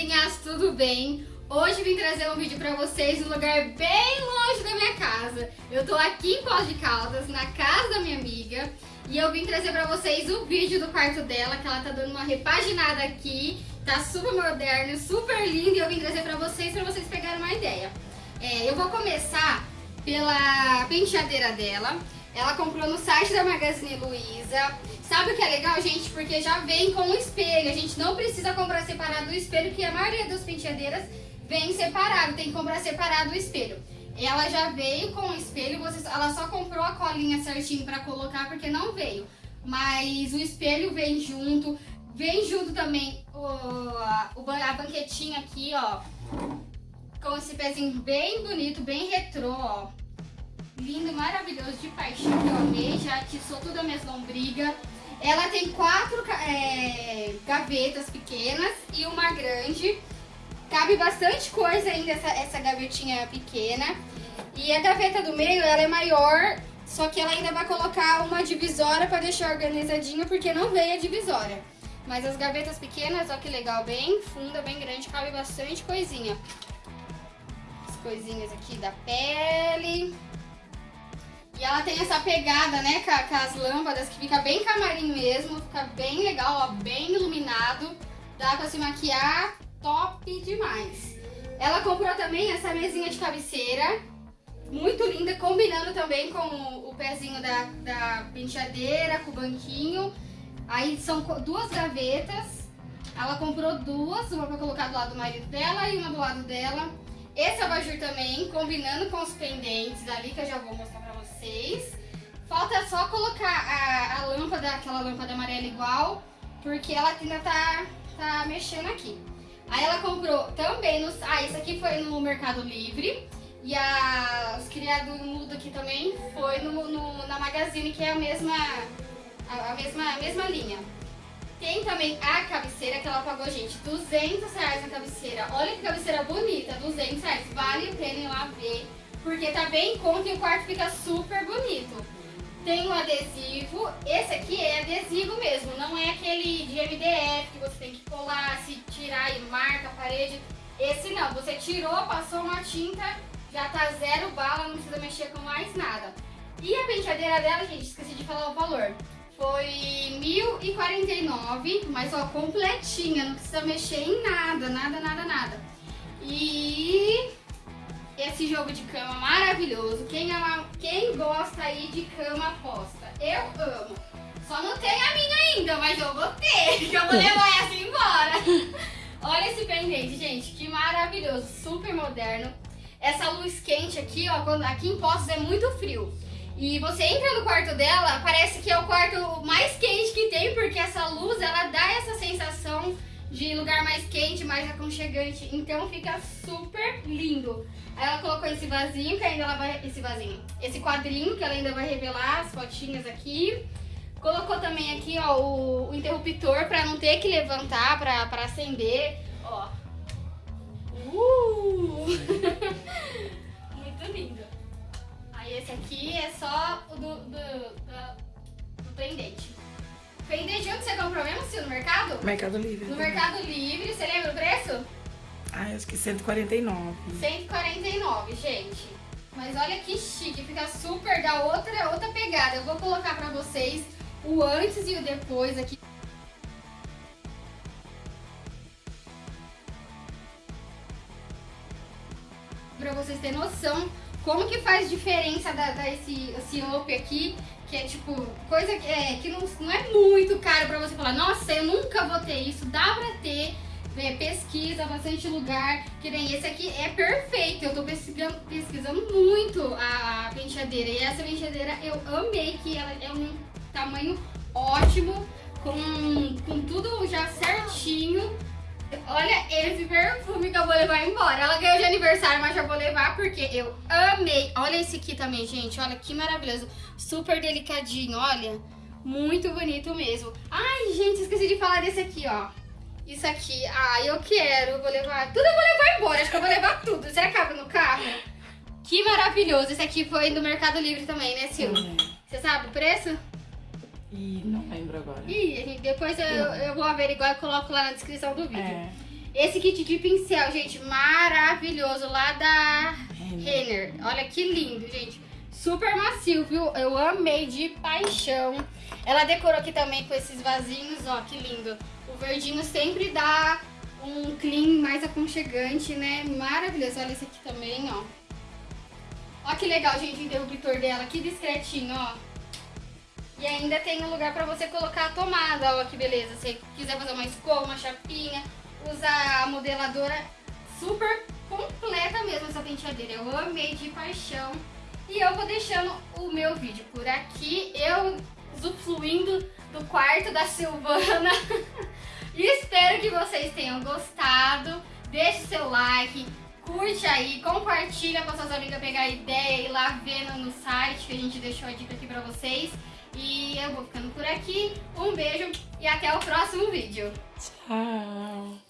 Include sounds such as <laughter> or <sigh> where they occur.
belezinhas, tudo bem? Hoje vim trazer um vídeo pra vocês num lugar bem longe da minha casa. Eu tô aqui em Pós de Caldas, na casa da minha amiga. E eu vim trazer pra vocês o vídeo do quarto dela, que ela tá dando uma repaginada aqui. Tá super moderno, super lindo. E eu vim trazer pra vocês, pra vocês pegarem uma ideia. É, eu vou começar pela penteadeira dela. Ela comprou no site da Magazine Luiza. Sabe o que é legal, gente? Porque já vem com o espelho. A gente não precisa comprar separado o espelho, que a maioria das penteadeiras vem separado. Tem que comprar separado o espelho. Ela já veio com o espelho, você, ela só comprou a colinha certinho pra colocar, porque não veio. Mas o espelho vem junto. Vem junto também o, a, a banquetinha aqui, ó. Com esse pezinho bem bonito, bem retrô, ó lindo, maravilhoso, de paixão, que eu amei, já atiçou toda a minha lombriga. Ela tem quatro é, gavetas pequenas e uma grande. Cabe bastante coisa ainda essa, essa gavetinha pequena. E a gaveta do meio, ela é maior, só que ela ainda vai colocar uma divisória para deixar organizadinho, porque não veio a divisória. Mas as gavetas pequenas, ó que legal, bem funda, bem grande, cabe bastante coisinha. As coisinhas aqui da pele. E ela tem essa pegada, né, com, com as lâmpadas, que fica bem camarim mesmo, fica bem legal, ó, bem iluminado. Dá pra se maquiar top demais. Ela comprou também essa mesinha de cabeceira, muito linda, combinando também com o, o pezinho da, da penteadeira, com o banquinho. Aí são duas gavetas. Ela comprou duas, uma pra colocar do lado do marido dela e uma do lado dela. Esse abajur também, combinando com os pendentes ali, que eu já vou mostrar vocês. Falta só colocar a, a lâmpada, aquela lâmpada amarela igual, porque ela ainda tá, tá mexendo aqui. Aí ela comprou também, no, ah, isso aqui foi no Mercado Livre. E a, os criados mudo aqui também foi no, no, na Magazine, que é a mesma, a, a, mesma, a mesma linha. Tem também a cabeceira que ela pagou, gente, 200 reais na cabeceira. Olha que cabeceira bonita, 200 reais. Vale a pena ir lá ver porque tá bem em conta e o quarto fica super bonito. Tem um adesivo, esse aqui é adesivo mesmo, não é aquele de MDF que você tem que colar, se tirar e marca a parede. Esse não, você tirou, passou uma tinta, já tá zero bala, não precisa mexer com mais nada. E a penteadeira dela, gente, esqueci de falar o valor. Foi R$1.049, mas ó, completinha, não precisa mexer em nada, nada, nada, nada. Jogo de cama maravilhoso. Quem, ama, quem gosta aí de cama posta? Eu amo. Só não tem a minha ainda, mas eu vou ter, <laughs> que eu vou levar essa embora. <laughs> Olha esse pendente, gente, que maravilhoso, super moderno. Essa luz quente aqui, ó, quando, aqui em Postos é muito frio. E você entra no quarto dela, parece que é o quarto mais quente que tem, porque essa luz, ela dá essa de lugar mais quente, mais aconchegante. Então fica super lindo. Aí ela colocou esse vasinho, que ainda ela vai... Esse vasinho. Esse quadrinho, que ela ainda vai revelar as fotinhas aqui. Colocou também aqui, ó, o, o interruptor pra não ter que levantar, pra, pra acender. Ó. mercado? Livre. No Mercado Livre. Você lembra o preço? Ah, acho que 149. 149, gente. Mas olha que chique, fica super, da outra, outra pegada. Eu vou colocar pra vocês o antes e o depois aqui. Pra vocês terem noção como que faz diferença da, da esse, esse up aqui, que é tipo, coisa que, é, que não, não é muito caro pra você falar, nossa, eu nunca vou ter isso, dá pra ter é, pesquisa, bastante lugar, que nem esse aqui é perfeito. Eu tô pesquisando, pesquisando muito a penteadeira. E essa penteadeira eu amei, que ela é um tamanho ótimo, com, com tudo já certinho. Olha esse perfume que eu vou levar embora. Ela ganhou de aniversário, mas já vou levar porque eu amei. Olha esse aqui também, gente. Olha que maravilhoso. Super delicadinho, olha. Muito bonito mesmo. Ai, gente, esqueci de falar desse aqui, ó. Isso aqui, ah, eu quero, vou levar, tudo eu vou levar embora, acho que eu vou levar tudo. Será que cabe no carro? Que maravilhoso, esse aqui foi do Mercado Livre também, né, Sil? Uhum. Você sabe o preço? E não lembro agora. Ih, depois eu, eu vou averiguar e coloco lá na descrição do vídeo. É. Esse kit de pincel, gente, maravilhoso, lá da Renner. Olha que lindo, gente. Super macio, viu? Eu amei de paixão. Ela decorou aqui também com esses vasinhos, ó, que lindo. O verdinho sempre dá um clean mais aconchegante, né? Maravilhoso. Olha esse aqui também, ó. Ó que legal, gente, o interruptor dela, que discretinho, ó. E ainda tem um lugar pra você colocar a tomada, ó, que beleza. Se quiser fazer uma escova, uma chapinha, usar a modeladora super completa mesmo essa penteadeira. Eu amei de paixão. E eu vou deixando o meu vídeo por aqui, eu usufruindo do quarto da Silvana. <laughs> espero que vocês tenham gostado. Deixe seu like, curte aí, compartilha com suas amigas pegar ideia e ir lá vendo no site que a gente deixou a dica aqui pra vocês. E eu vou ficando por aqui. Um beijo e até o próximo vídeo. Tchau.